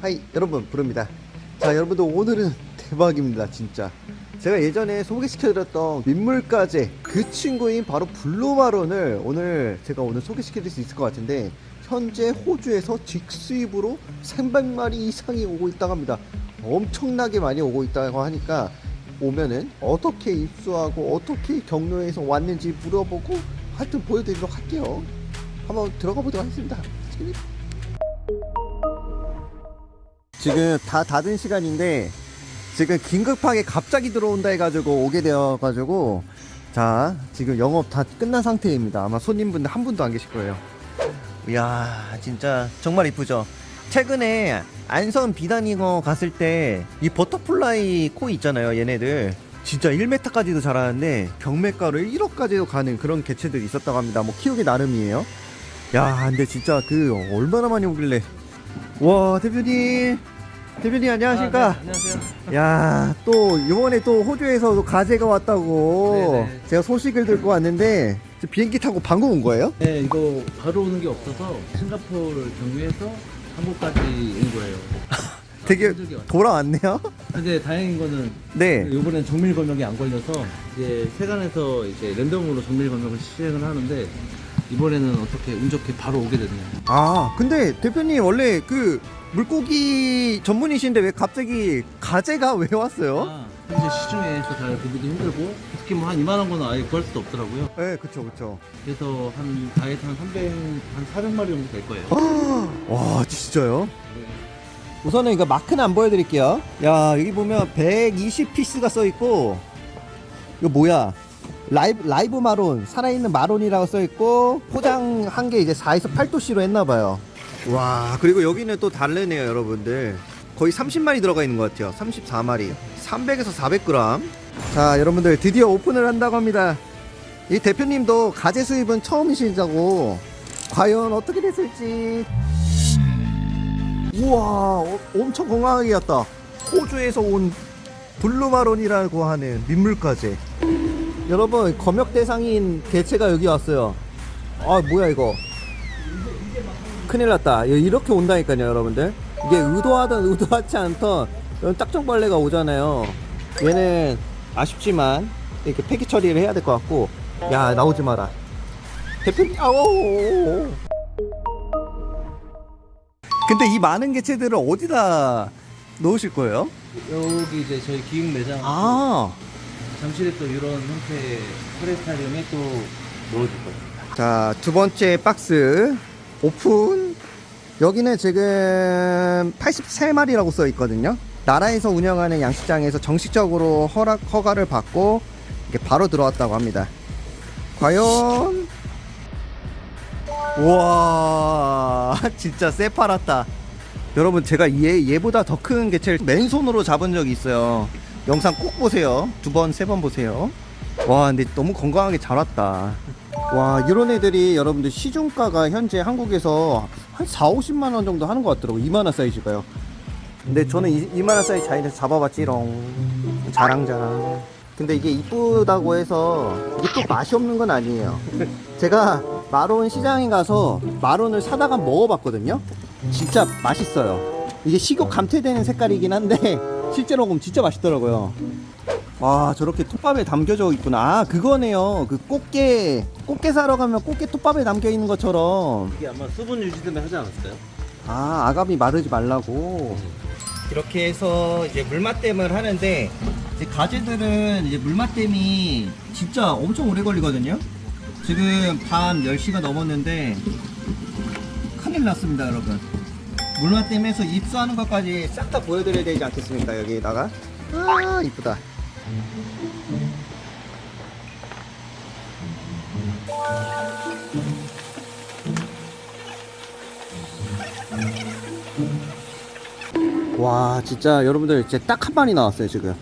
Hi 여러분 브르입니다. 자 여러분들 오늘은 대박입니다 진짜. 제가 예전에 소개시켜드렸던 민물가재 그 친구인 바로 blue marron을 오늘 제가 오늘 소개시켜드릴 수 있을 것 같은데 현재 호주에서 직수입으로 300마리 이상이 오고 있다고 합니다. 엄청나게 많이 오고 있다고 하니까 오면은 어떻게 입수하고 어떻게 경로에서 왔는지 물어보고 하여튼 보여드리도록 할게요. 한번 들어가 보도록 하겠습니다. 지금 다 닫은 시간인데 지금 긴급하게 갑자기 들어온다 해가지고 오게 되어가지고 자 지금 영업 다 끝난 상태입니다. 아마 손님분들 한 분도 안 계실 거예요. 이야 진짜 정말 이쁘죠 최근에 안성 비단잉어 갔을 때 이 butterfly koi 있잖아요 얘네들 진짜 1m까지도 자라는데 경매가로 1억까지도 가는 그런 개체들이 있었다고 합니다 뭐 키우기 나름이에요 야 근데 진짜 그 얼마나 많이 오길래 와 대표님 대표님 안녕하십니까 아, 네, 안녕하세요. 야또 이번에 또 호주에서 가재가 왔다고 네네. 제가 소식을 듣고 왔는데 비행기 타고 방금 온 거예요? 네, 이거 바로 오는 게 없어서 싱가포르 경유해서 한국까지 온 거예요. 되게. 돌아왔네요 근데 다행인 거는 네 이번엔 정밀 검역이 안 걸려서 이제 세관에서 이제 랜덤으로 정밀 검역을 시행을 하는데 이번에는 어떻게 운 좋게 바로 오게 됐네요. 아 근데 대표님 원래 그 물고기 전문이신데 왜 갑자기 가재가 왜 왔어요? 아, 현재 시중에서 잘 구비도 힘들고 특히 뭐 한 이만한 거는 아예 구할 수도 없더라고요. 네 그쵸 그쵸 그래서 한 다이어트 한 300, 한 400마리 정도 될 거예요. 와 진짜요? 우선은 이거 마크는 안 보여드릴게요 야 여기 보면 120피스가 써있고 이거 뭐야 라이브, 라이브 마론 살아있는 마론이라고 써있고 포장 한 게 이제 4에서 8도씨로 했나봐요. 와 그리고 여기는 또 다르네요 여러분들. 거의 30마리 들어가 있는 것 같아요. 34마리. 300에서 400g 자 여러분들 드디어 오픈을 한다고 합니다. 이 대표님도 가재 수입은 처음이시자고. 과연 어떻게 됐을지. 우와 어, 엄청 건강하게 갔다. 호주에서 온 blue marron이라고 하는 민물가재 여러분 검역 대상인 개체가 여기 왔어요. 아 뭐야 이거. 큰일 났다. 이렇게 온다니까요 여러분들. 이게 의도하든 의도하지 않던 이런 딱정벌레가 오잖아요. 얘는 아쉽지만 이렇게 폐기 처리를 해야 될 것 같고. 야 나오지 마라. 대표님 아오 근데 이 많은 개체들을 어디다 넣으실 거예요? 여기 이제 저희 기획 매장. 아, 잠실에 또 이런 형태의 플레스타리움에 또 넣어줄 거예요. 자, 두 번째 박스 오픈. 여기는 지금 83마리라고 써 있거든요. 나라에서 운영하는 양식장에서 정식적으로 허락, 허가를 받고 이게 바로 들어왔다고 합니다. 과연 우와 진짜 새파랗다 여러분 제가 얘, 얘보다 더 큰 개체를 맨손으로 잡은 적이 있어요 영상 꼭 보세요. 두 번 세 번 보세요. 와 근데 너무 건강하게 자랐다. 와 이런 애들이 여러분들 시중가가 현재 한국에서 한 4, 50만원 정도 하는 것 같더라고. 이만한 사이즈가요. 근데 저는 이, 이만한 사이즈 자인에서 잡아봤지롱. 자랑자랑. 근데 이게 이쁘다고 해서 이게 또 맛이 없는 건 아니에요. 제가 마론 시장에 가서 마론을 사다가 먹어봤거든요. 진짜 맛있어요. 이게 식욕 감퇴되는 색깔이긴 한데 실제로 먹으면 진짜 맛있더라고요. 와 저렇게 톱밥에 담겨져 있구나. 아 그거네요. 그 꽃게 꽃게 사러 가면 꽃게 톱밥에 담겨 있는 것처럼. 이게 아마 수분 유지 때문에 하지 않았어요? 아 아가미 마르지 말라고. 이렇게 해서 이제 물맛댐을 하는데 이제 가재들은 이제 물맛댐이 진짜 엄청 오래 걸리거든요. 지금 밤 10시가 넘었는데 큰일 났습니다 여러분 물맛댐에서 입수하는 것까지 싹 다 보여드려야 되지 않겠습니까 여기다가? 아 이쁘다. 와 진짜 여러분들 이제 딱 한 마리 나왔어요 지금.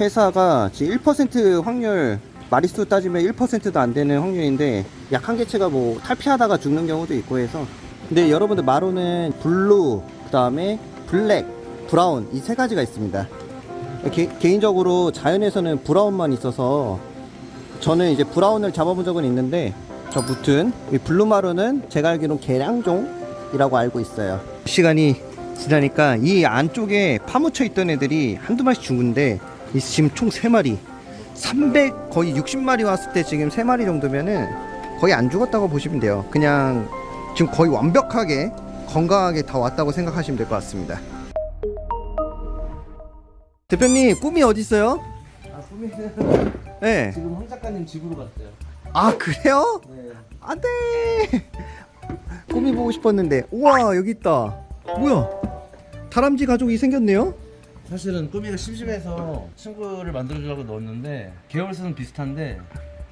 회사가 지금 1% 확률 마리수 따지면 1%도 안 되는 확률인데 약한 개체가 뭐 탈피하다가 죽는 경우도 있고 해서 근데 여러분들 marron은 blue 그 다음에 black brown 이 세 가지가 있습니다. 개, 개인적으로 자연에서는 brown만 있어서 저는 이제 brown을 잡아본 적은 있는데 저 무튼 이 blue marron은 제가 알기로는 개량종이라고 알고 있어요. 시간이 지나니까 이 안쪽에 파묻혀 있던 애들이 한두 마리씩 죽은데 이 지금 총 3마리 300 거의 60마리 왔을 때 지금 3마리 정도면은 거의 안 죽었다고 보시면 돼요. 그냥 지금 거의 완벽하게 건강하게 다 왔다고 생각하시면 될 것 같습니다 대표님 꿈이 어디 있어요? 아 꿈이는 네. 지금 황 작가님 집으로 갔어요. 아 그래요? 네. 안돼 꿈이 보고 싶었는데 우와 여기 있다 뭐야 다람쥐 가족이 생겼네요 사실은 꾸미가 심심해서 친구를 만들어주려고 넣었는데 계열수는 비슷한데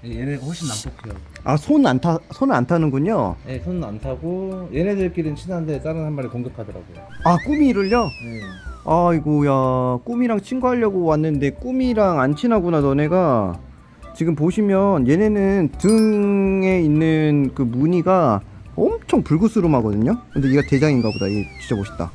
얘네가 훨씬 난폭해요. 아 손 안 타 손을 안 타는군요 네, 손은 안 타고 얘네들끼리는 친한데 다른 한 마리 공격하더라고요. 아 꾸미를요? 네. 아이고야 꾸미랑 친구하려고 왔는데 꾸미랑 안 친하구나 너네가 지금 보시면 얘네는 등에 있는 그 무늬가 엄청 불그스름하거든요 근데 얘가 대장인가 보다 얘 진짜 멋있다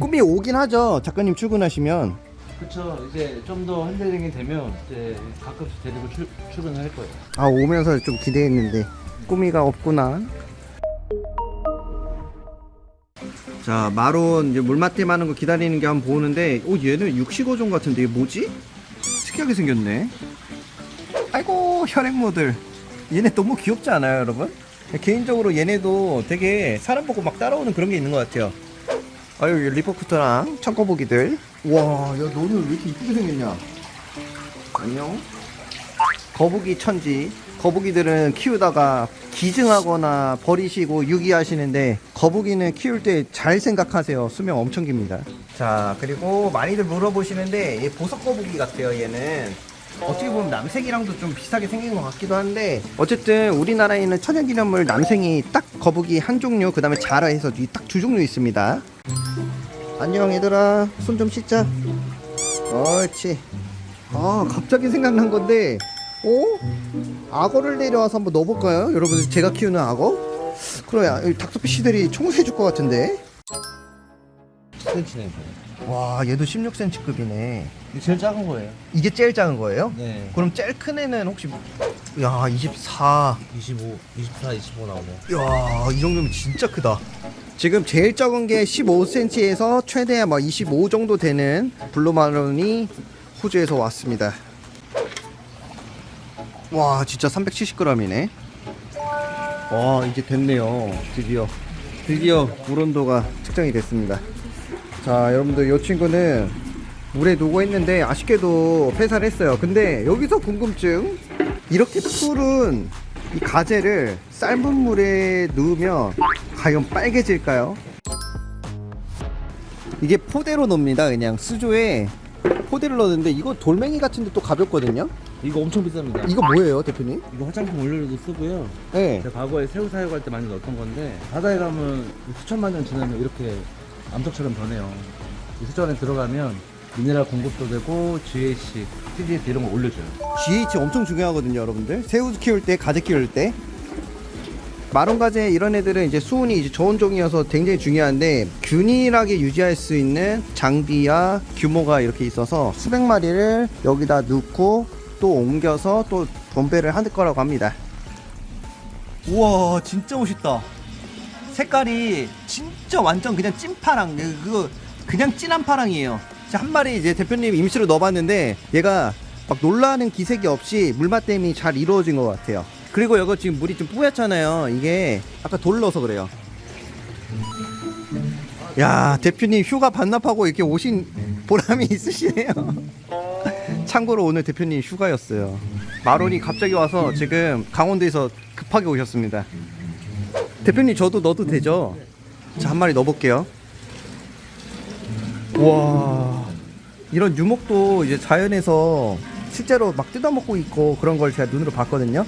꾸미 오긴 하죠 작가님 출근하시면 그쵸. 이제 좀더 핸들링이 되면 이제 가끔씩 데리고 출, 출근을 할 거예요. 아 오면서 좀 기대했는데 꾸미가 없구나 자 marron 이제 물맞댐 하는 거 기다리는 게 한번 보는데 오 얘는 육식어종 같은데 이게 뭐지? 특이하게 생겼네 아이고 혈액모들 얘네 너무 귀엽지 않아요 여러분? 개인적으로 얘네도 되게 사람 보고 막 따라오는 그런 게 있는 것 같아요 아유 리퍼쿠터랑 청거보기들. 와야 너는 왜 이렇게 이쁘게 생겼냐? 안녕. 거북이 천지. 거북이들은 키우다가 기증하거나 버리시고 유기하시는데 거북이는 키울 때 잘 생각하세요. 수명 엄청 깁니다. 자 그리고 많이들 물어보시는데 얘 보석 거북이 같아요 얘는. 어떻게 보면 남색이랑도 좀 비슷하게 생긴 것 같기도 한데 어쨌든 우리나라에 있는 천연기념물 남생이 딱 거북이 한 종류 그 다음에 자라 해서 이딱두 종류 있습니다 안녕 얘들아 손 좀 씻자 옳지 아 갑자기 생각난 건데 어? 악어를 내려와서 한번 넣어볼까요? 여러분 제가 키우는 악어? 그래야 여기 닥터피쉬들이 총수해줄 것 같은데 10cm네. 와 얘도 16cm급이네 이게 제일 작은 거예요. 이게 제일 작은 거예요? 네. 그럼 제일 큰 애는 혹시 야 24. 25, 24, 25 나오네요. 야, 이 정도면 진짜 크다. 지금 제일 적은 게 15cm에서 최대 뭐25 정도 되는 블루마론이 호주에서 왔습니다. 와, 진짜 370g이네. 와, 이제 됐네요. 드디어. 드디어 물 온도가 측정이 됐습니다. 자, 여러분들 이 친구는 물에 녹고 있는데 아쉽게도 폐사를 했어요. 근데 여기서 궁금증. 이렇게 푸른 이 가재를 삶은 물에 넣으면 과연 빨개질까요? 이게 포대로 넣습니다. 그냥 수조에 포대를 넣었는데 이거 돌멩이 같은데 또 가볍거든요. 이거 엄청 비쌉니다. 이거 뭐예요, 대표님? 이거 화장품 원료로도 쓰고요. 네. 제가 과거에 새우 사육할 때 많이 넣었던 건데 바다에 가면 수천만 년 지나면 이렇게 암석처럼 변해요. 이 수조 안에 들어가면 미네랄 공급도 되고 GAC, TDS 이런 거 올려줘요. GH 엄청 중요하거든요, 여러분들. 새우 키울 때, 가재 키울 때. 마론 가재 이런 애들은 이제 수온이 이제 저온 종이어서 굉장히 중요한데 균일하게 유지할 수 있는 장비와 규모가 이렇게 있어서 수백 마리를 여기다 넣고 또 옮겨서 또 분배를 할 거라고 합니다. 우와, 진짜 멋있다. 색깔이 진짜 완전 그냥 찐파랑 그거 그냥 진한 파랑이에요. 자, 한 마리 이제 대표님 임시로 넣어봤는데 얘가 막 놀라는 기색이 없이 물맛댐이 잘 이루어진 것 같아요. 그리고 이거 지금 물이 좀 뿌옇잖아요. 이게 아까 돌 넣어서 그래요. 야 대표님 휴가 반납하고 이렇게 오신 보람이 있으시네요. 참고로 오늘 대표님 휴가였어요. 마론이 갑자기 와서 지금 강원도에서 급하게 오셨습니다. 대표님 저도 넣어도 되죠? 자 한 마리 넣어볼게요. 와 이런 유목도 이제 자연에서 실제로 막 뜯어먹고 있고 그런 걸 제가 눈으로 봤거든요.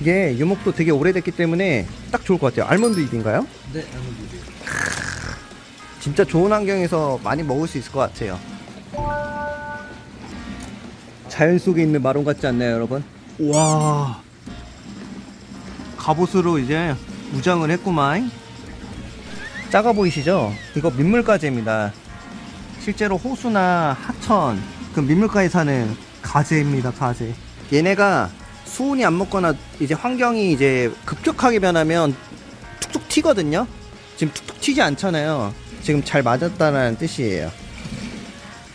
이게 유목도 되게 오래됐기 때문에 딱 좋을 것 같아요. 알몬드 잎인가요? 네, 아무튼 진짜 좋은 환경에서 많이 먹을 수 있을 것 같아요. 자연 속에 있는 마론 같지 않나요, 여러분? 와, 갑옷으로 이제 무장을 했구만. 작아 보이시죠? 이거 민물가재입니다. 실제로 호수나 하천, 그 민물가에 사는 가재입니다, 가재. 얘네가 수온이 안 먹거나 이제 환경이 이제 급격하게 변하면 툭툭 튀거든요. 지금 툭툭 튀지 않잖아요. 지금 잘 맞았다는 뜻이에요.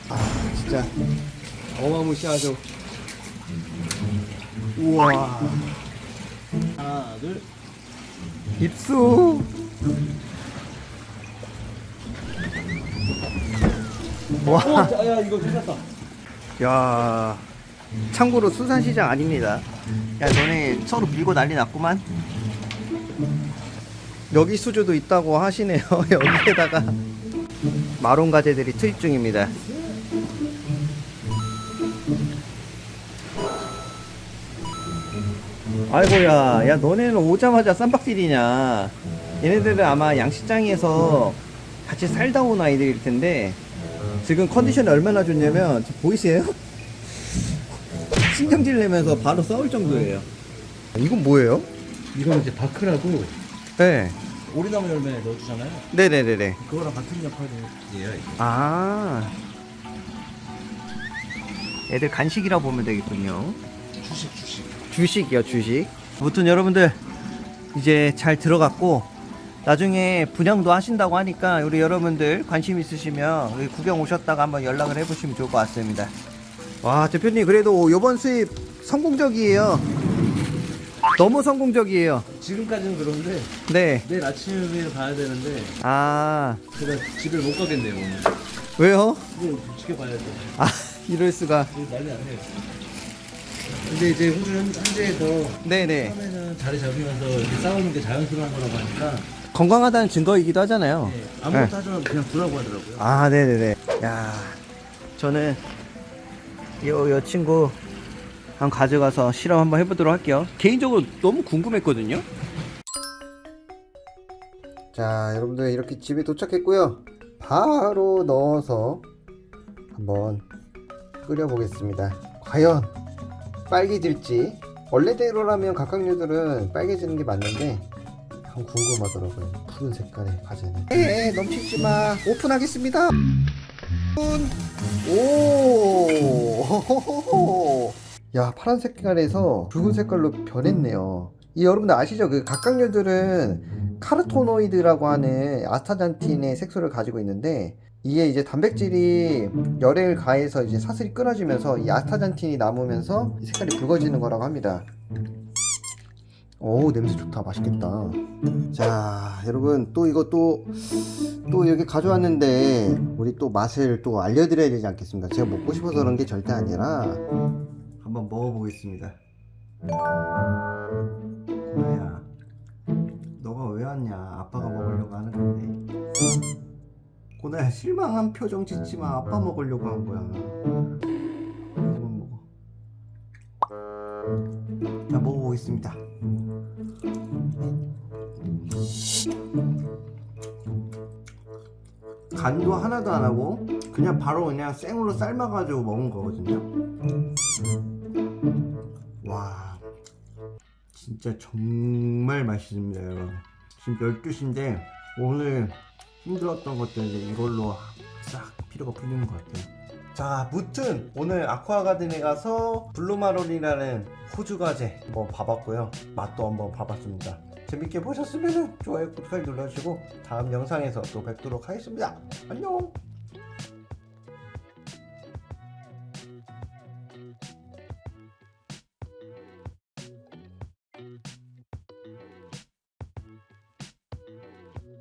아 진짜 어마무시하죠. 우와 하나, 둘. 입수. 와. 어, 야, 이거 괜찮다. 야 참고로 수산시장 아닙니다. 야 너네 서로 밀고 난리 났구만. 여기 수조도 있다고 하시네요. 여기에다가 마론 가재들이 투입 중입니다. 아이고야 야 너네는 오자마자 쌈박질이냐? 얘네들은 아마 양식장에서 같이 살다 온 아이들일 텐데 지금 컨디션이 얼마나 좋냐면 보이세요? 신경질 내면서 바로 싸울 정도예요. 이건 뭐예요? 이거는 이제 바크라고 네. 오리나무 열매 넣어주잖아요. 네네네네. 그거랑 같은 역할이에요. 아. 애들 간식이라 보면 되겠군요. 주식, 주식. 주식이요, 주식. 아무튼 여러분들 이제 잘 들어갔고 나중에 분양도 하신다고 하니까 우리 여러분들 관심 있으시면 구경 오셨다가 한번 연락을 해보시면 좋을 것 같습니다. 와 대표님 그래도 이번 수입 성공적이에요. 너무 성공적이에요. 지금까지는 그런데 네. 내일 아침에 봐야 되는데 아 제가 집을 못 가겠네요 오늘. 왜요? 이거 지켜봐야죠. 아 이럴 수가. 난리 났네요. 근데 이제 호주 현- 현지에서 네네. 처음에는 자리 잡으면서 이렇게 싸우는 게 자연스러운 거라고 하니까 건강하다는 증거이기도 하잖아요. 네, 아무것도 네. 하지 않고 그냥 두라고 하더라고요. 아, 네네네. 야, 저는 요, 요 친구 한 가져가서 실험 한번 해보도록 할게요. 개인적으로 너무 궁금했거든요. 자, 여러분들 이렇게 집에 도착했고요. 바로 넣어서 한번 끓여 보겠습니다. 과연 빨개질지. 원래대로라면 각각류들은 빨개지는 게 맞는데 참 궁금하더라고요. 푸른 색깔의 과자는. 에 넘치지 마. 오픈하겠습니다. 오. 야 파란 색깔에서 붉은 색깔로 변했네요. 이 여러분들 아시죠? 그 각각류들은 카르토노이드라고 하는 아스타잔틴의 색소를 가지고 있는데 이게 이제 단백질이 열을 가해서 이제 사슬이 끊어지면서 이 아스타잔틴이 남으면서 이 색깔이 붉어지는 거라고 합니다. 오 냄새 좋다. 맛있겠다. 자 여러분 또 이거 또또 이렇게 가져왔는데 우리 또 맛을 또 알려드려야 되지 않겠습니까? 제가 먹고 싶어서 그런 게 절대 아니라 한번 먹어보겠습니다. 고나야 너가 왜 왔냐? 아빠가 먹으려고 하는 건데. 고나야 실망한 표정 짓지 마. 아빠 먹으려고 한 거야. 한번 먹어. 자 먹어보겠습니다 간도 하나도 안 하고 그냥 바로 그냥 생으로 삶아가지고 먹은 거거든요. 와 진짜 정말 맛있습니다 여러분. 지금 12시인데 오늘 힘들었던 것들 이제 이걸로 싹 피로가 풀리는 것 같아요. 자, 무튼 오늘 아쿠아가든에 가서 블루마론이라는 호주 과제 한번 봐봤고요. 맛도 한번 봐봤습니다. 재밌게 보셨으면 좋아요, 구독하기 눌러주시고 다음 영상에서 또 뵙도록 하겠습니다. 안녕!